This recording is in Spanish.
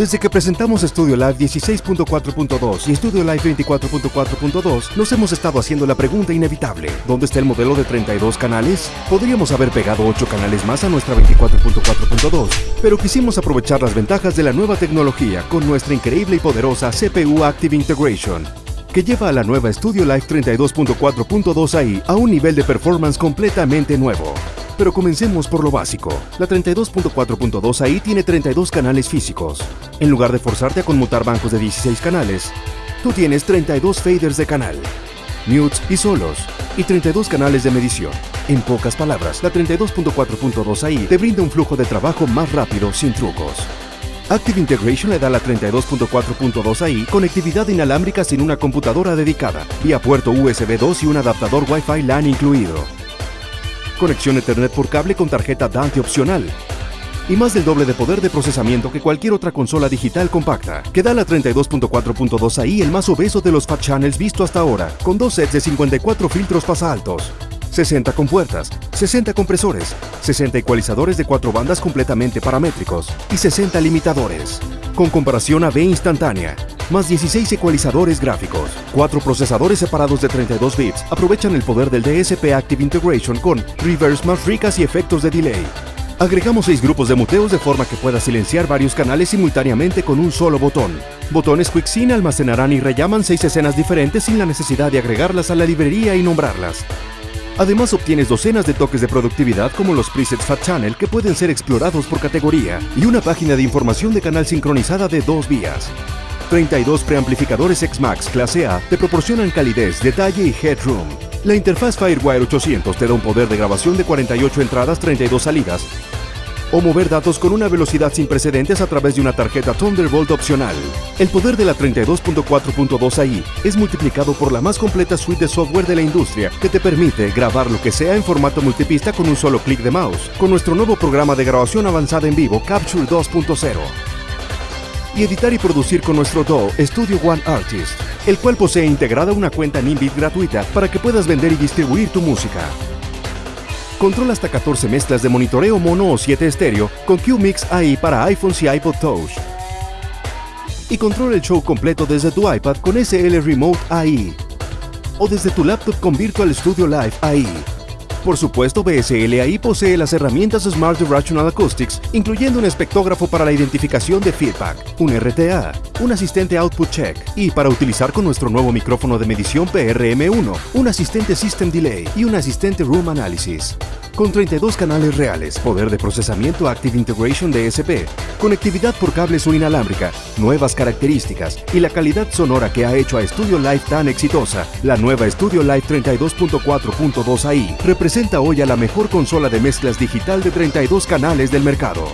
Desde que presentamos Studio Live 16.4.2 y Studio Live 24.4.2, nos hemos estado haciendo la pregunta inevitable. ¿Dónde está el modelo de 32 canales? Podríamos haber pegado 8 canales más a nuestra 24.4.2, pero quisimos aprovechar las ventajas de la nueva tecnología con nuestra increíble y poderosa CPU Active Integration, que lleva a la nueva Studio Live 32.4.2 AI a un nivel de performance completamente nuevo. Pero comencemos por lo básico. La 32.4.2 AI tiene 32 canales físicos. En lugar de forzarte a conmutar bancos de 16 canales, tú tienes 32 faders de canal, mutes y solos, y 32 canales de medición. En pocas palabras, la 32.4.2 AI te brinda un flujo de trabajo más rápido sin trucos. Active Integration le da la 32.4.2 AI conectividad inalámbrica sin una computadora dedicada, vía puerto USB 2 y un adaptador Wi-Fi LAN incluido conexión Ethernet por cable con tarjeta Dante opcional. Y más del doble de poder de procesamiento que cualquier otra consola digital compacta, que da la 32.4.2 AI el más obeso de los Fat Channels visto hasta ahora, con dos sets de 54 filtros pasaltos, 60 compuertas, 60 compresores, 60 ecualizadores de cuatro bandas completamente paramétricos y 60 limitadores, con comparación a B instantánea, más 16 ecualizadores gráficos. Cuatro procesadores separados de 32 bits aprovechan el poder del DSP Active Integration con reverse más ricas y efectos de delay. Agregamos seis grupos de muteos de forma que pueda silenciar varios canales simultáneamente con un solo botón. Botones QuickSync almacenarán y rellaman seis escenas diferentes sin la necesidad de agregarlas a la librería y nombrarlas. Además obtienes docenas de toques de productividad como los presets Fat Channel que pueden ser explorados por categoría y una página de información de canal sincronizada de dos vías. 32 preamplificadores X-Max clase A te proporcionan calidez, detalle y headroom. La interfaz FireWire 800 te da un poder de grabación de 48 entradas, 32 salidas, o mover datos con una velocidad sin precedentes a través de una tarjeta Thunderbolt opcional. El poder de la 32.4.2 AI es multiplicado por la más completa suite de software de la industria que te permite grabar lo que sea en formato multipista con un solo clic de mouse, con nuestro nuevo programa de grabación avanzada en vivo Capture 2.0 y editar y producir con nuestro DAW Studio One Artist, el cual posee integrada una cuenta Nimbit gratuita para que puedas vender y distribuir tu música. Controla hasta 14 mezclas de monitoreo mono o 7 estéreo con QMix AI para iPhones y iPod Touch. Y controla el show completo desde tu iPad con SL Remote AI. O desde tu laptop con Virtual Studio Live AI. Por supuesto, BSLAI posee las herramientas Smart Rational Acoustics, incluyendo un espectógrafo para la identificación de feedback, un RTA, un asistente Output Check y para utilizar con nuestro nuevo micrófono de medición PRM1, un asistente System Delay y un asistente Room Analysis. Con 32 canales reales, poder de procesamiento Active Integration DSP, conectividad por cables o inalámbrica, nuevas características y la calidad sonora que ha hecho a Studio Live tan exitosa, la nueva Studio Live 32.4.2 AI representa hoy a la mejor consola de mezclas digital de 32 canales del mercado.